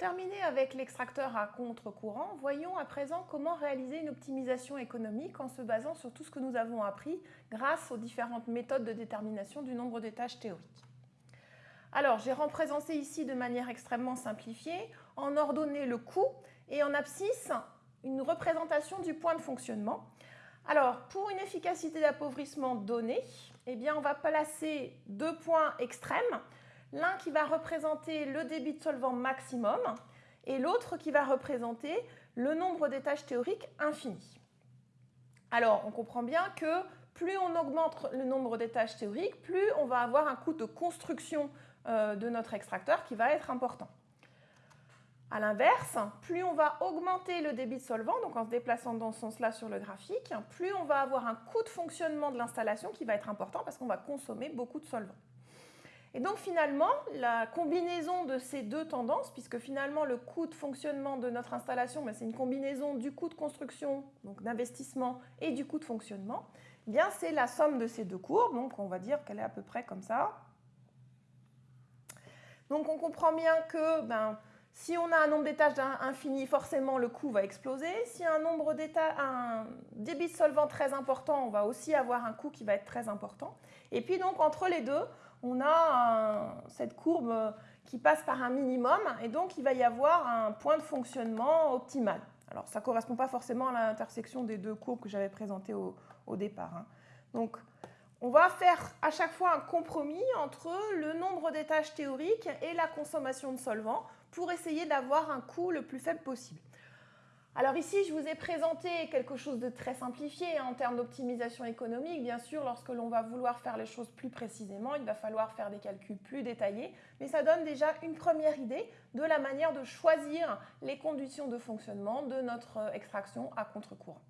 terminer avec l'extracteur à contre-courant, voyons à présent comment réaliser une optimisation économique en se basant sur tout ce que nous avons appris grâce aux différentes méthodes de détermination du nombre de tâches théoriques. Alors, j'ai représenté ici de manière extrêmement simplifiée, en ordonnée le coût et en abscisse une représentation du point de fonctionnement. Alors, pour une efficacité d'appauvrissement donnée, eh bien, on va placer deux points extrêmes l'un qui va représenter le débit de solvant maximum et l'autre qui va représenter le nombre tâches théoriques infinies. Alors, on comprend bien que plus on augmente le nombre tâches théoriques, plus on va avoir un coût de construction euh, de notre extracteur qui va être important. A l'inverse, plus on va augmenter le débit de solvant, donc en se déplaçant dans ce sens-là sur le graphique, plus on va avoir un coût de fonctionnement de l'installation qui va être important parce qu'on va consommer beaucoup de solvant. Et donc finalement, la combinaison de ces deux tendances, puisque finalement le coût de fonctionnement de notre installation, ben, c'est une combinaison du coût de construction, donc d'investissement, et du coût de fonctionnement, eh bien c'est la somme de ces deux courbes, donc on va dire qu'elle est à peu près comme ça. Donc on comprend bien que ben, si on a un nombre d'étages infini, forcément le coût va exploser. Si un nombre un débit solvant très important, on va aussi avoir un coût qui va être très important. Et puis donc entre les deux, on a cette courbe qui passe par un minimum et donc il va y avoir un point de fonctionnement optimal. Alors ça ne correspond pas forcément à l'intersection des deux courbes que j'avais présentées au, départ. Hein. Donc on va faire à chaque fois un compromis entre le nombre d'étages théoriques et la consommation de solvant pour essayer d'avoir un coût le plus faible possible. Alors ici, je vous ai présenté quelque chose de très simplifié en termes d'optimisation économique. Bien sûr, lorsque l'on va vouloir faire les choses plus précisément, il va falloir faire des calculs plus détaillés, mais ça donne déjà une première idée de la manière de choisir les conditions de fonctionnement de notre extraction à contre-courant.